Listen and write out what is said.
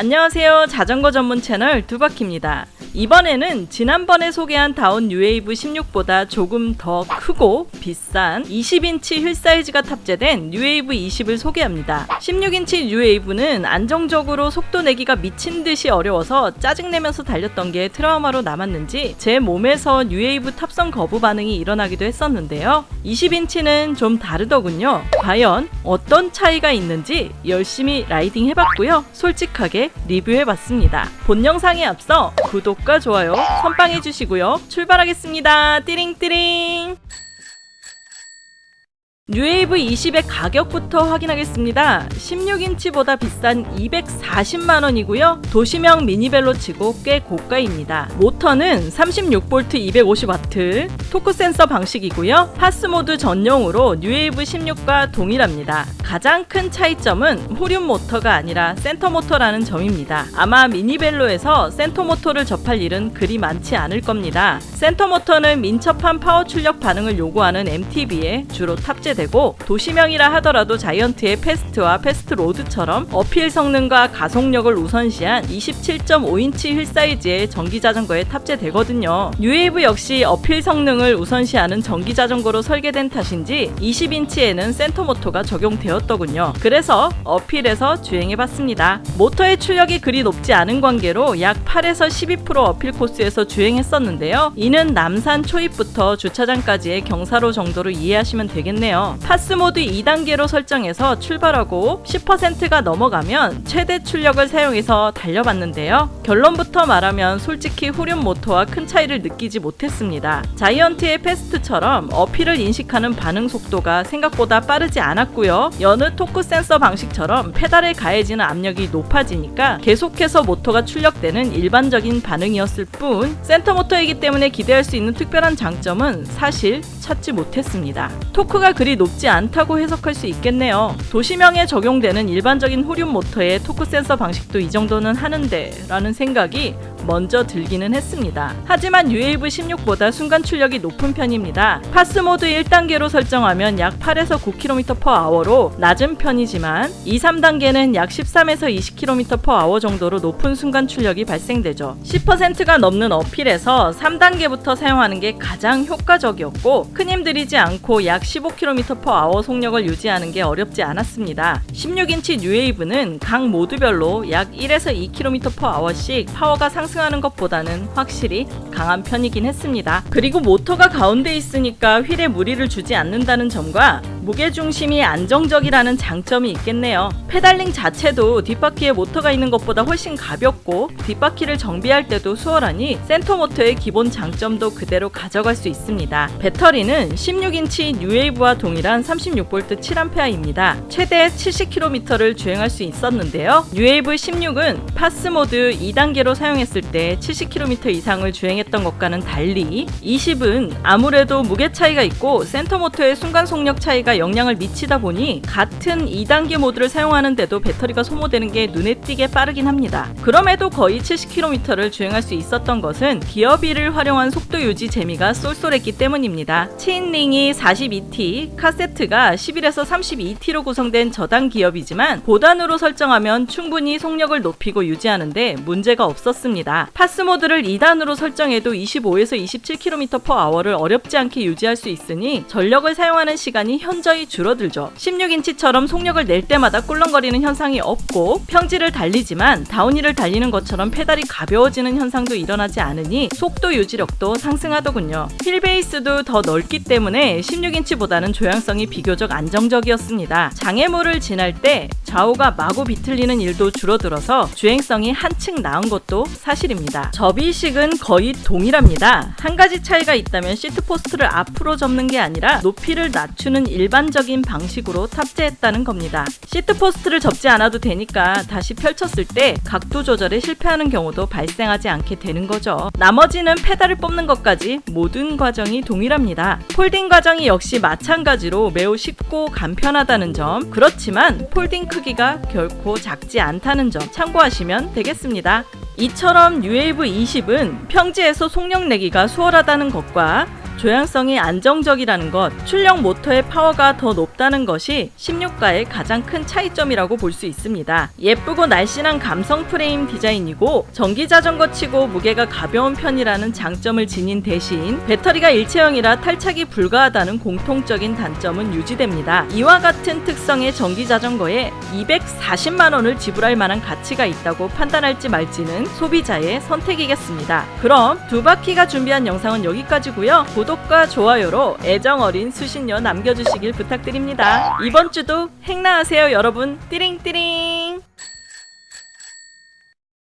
안녕하세요. 자전거 전문 채널 두바키입니다. 이번에는 지난번에 소개한 다혼 뉴웨이브 16보다 조금 더 크고 비싼 20인치 휠 사이즈가 탑재된 뉴웨이브 20을 소개합니다. 16인치 뉴웨이브는 안정적으로 속도 내기가 미친 듯이 어려워서 짜증내면서 달렸던 게 트라우마로 남았는지 제 몸에서 뉴웨이브 탑승 거부 반응이 일어나기도 했었는데요. 20인치는 좀 다르더군요. 과연 어떤 차이가 있는지 열심히 라이딩 해봤고요. 솔직하게 리뷰해봤습니다. 본 영상에 앞서 구독과 좋아요 선빵 해주시고요. 출발하겠습니다. 띠링띠링 뉴웨이브 20의 가격부터 확인하겠습니다. 16인치보다 비싼 240만원이고요. 도시형 미니벨로 치고 꽤 고가입니다. 모터는 36V 250W 토크 센서 방식이고요. PAS모드 전용으로 뉴웨이브 16과 동일합니다. 가장 큰 차이점은 후륜 모터가 아니라 센터 모터라는 점입니다. 아마 미니벨로에서 센터 모터를 접할 일은 그리 많지 않을 겁니다. 센터 모터는 민첩한 파워 출력 반응을 요구하는 MTB에 주로 탑재됩니다. 되고 도시형이라 하더라도 자이언트의 패스트와 패스트 로드처럼 uphill 성능과 가속력을 우선시한 27.5인치 휠 사이즈의 전기 자전거에 탑재되거든요. 뉴웨이브 역시 uphill 성능을 우선시하는 전기 자전거로 설계된 탓인지 20인치에는 센터 모터가 적용되었더군요. 그래서 uphill에서 주행해봤습니다. 모터의 출력이 그리 높지 않은 관계로 약 8에서 12% uphill 코스에서 주행했었는데요. 이는 남산 초입부터 주차장까지의 경사로 정도로 이해하시면 되겠네요. PAS 모드 2단계로 설정해서 출발하고 10%가 넘어가면 최대 출력을 사용해서 달려봤는데요. 결론부터 말하면 솔직히 후륜 모터와 큰 차이를 느끼지 못했습니다. 자이언트의 패스트처럼 uphill을 인식하는 반응 속도가 생각보다 빠르지 않았고요. 여느 토크 센서 방식처럼 페달에 가해지는 압력이 높아지니까 계속해서 모터가 출력되는 일반적인 반응이었을 뿐 센터 모터이기 때문에 기대할 수 있는 특별한 장점은 사실 찾지 못했습니다. 토크가 그리 높지 않다고 해석할 수 있겠네요. 도시형에 적용되는 일반적인 후륜 모터의 토크 센서 방식도 이 정도는 하는데 라는 생각이 먼저 들기는 했습니다. 하지만 뉴웨이브 16보다 순간 출력이 높은 편입니다. PAS 모드 1단계로 설정하면 약 8에서 9km/h로 낮은 편이지만 2, 3단계는 약 13에서 20km/h 정도로 높은 순간 출력이 발생되죠. 10%가 넘는 uphill에서 3단계부터 사용하는 게 가장 효과적이었고 큰 힘 들이지 않고 약 15km/h 속력을 유지하는 게 어렵지 않았습니다. 16인치 뉴웨이브는 각 모드별로 약 1에서 2km/h씩 파워가 상승 하는 것보다는 확실히 강한 편이긴 했습니다. 그리고 모터가 가운데 있으니까 휠에 무리를 주지 않는다는 점과 무게중심이 안정적이라는 장점이 있겠네요. pedaling 자체도 뒷바퀴에 모터가 있는 것보다 훨씬 가볍고 뒷바퀴를 정비할 때도 수월하니 센터 모터의 기본 장점도 그대로 가져갈 수 있습니다. 배터리는 16인치 뉴웨이브와 동일한 36V 7A입니다. 최대 70km를 주행할 수 있었는데요. 뉴웨이브 16은 PAS 모드 2단계로 사용했을 때 70km 이상을 주행했던 것과는 달리 20은 아무래도 무게 차이가 있고 센터 모터의 순간 속력 차이가 영향을 미치다 보니 같은 2단계 모드를 사용하는데도 배터리가 소모되는 게 눈에 띄게 빠르긴 합니다. 그럼에도 거의 70km를 주행할 수 있었던 것은 기어비를 활용한 속도 유지 재미가 쏠쏠했기 때문입니다. chainring이 42T, 카세트가 11에서 32T로 구성된 저단 기어비지만 고단으로 설정하면 충분히 속력을 높이고 유지하는데 문제가 없었습니다. PAS 모드를 2단으로 설정해도 25에서 27km/h를 어렵지 않게 유지할 수 있으니 전력을 사용하는 시간이 현 저히 줄어들죠. 16인치처럼 속력을 낼 때마다 꿀렁거리는 현상이 없고 평지를 달리지만 downhill을 달리는 것처럼 페달이 가벼워지는 현상도 일어나지 않으니 속도 유지력도 상승하더군요. 휠 베이스도 더 넓기 때문에 16인치보다는 조향성이 비교적 안정적이었습니다. 장애물을 지날 때 좌우가 마구 비틀리는 일도 줄어들어서 주행성이 한층 나은 것도 사실입니다. 접이식은 거의 동일합니다. 한 가지 차이가 있다면 seat post를 앞으로 접는 게 아니라 높이를 낮추는 일반적인 방식으로 탑재했다는 겁니다. seat post를 접지 않아도 되니까 다시 펼쳤을 때 각도 조절에 실패하는 경우도 발생하지 않게 되는 거죠. 나머지는 페달을 뽑는 것까지 모든 과정이 동일합니다. folding 과정이 역시 마찬가지로 매우 쉽고 간편하다는 점 그렇지만 folding 크기가 결코 작지 않다는 점 참고하시면 되겠습니다. 이처럼 UAV 20은 평지에서 속력 내기가 수월하다는 것과 조향성이 안정적이라는 것, 출력 모터의 파워가 더 높다는 것이 16과의 가장 큰 차이점이라고 볼 수 있습니다. 예쁘고 날씬한 감성 프레임 디자인이고 전기 자전거 치고 무게가 가벼운 편이라는 장점을 지닌 대신 배터리가 일체형이라 탈착이 불가하다는 공통적인 단점은 유지됩니다. 이와 같은 특성의 전기 자전거에 240만 원을 지불할 만한 가치가 있다고 판단할지 말지는 소비자의 선택이겠습니다. 그럼 두 바퀴가 준비한 영상은 여기까지고요. 구독과 좋아요로 애정 어린 수신료 남겨주시길 부탁드립니다. 이번 주도 행나하세요 여러분. 띠링띠링.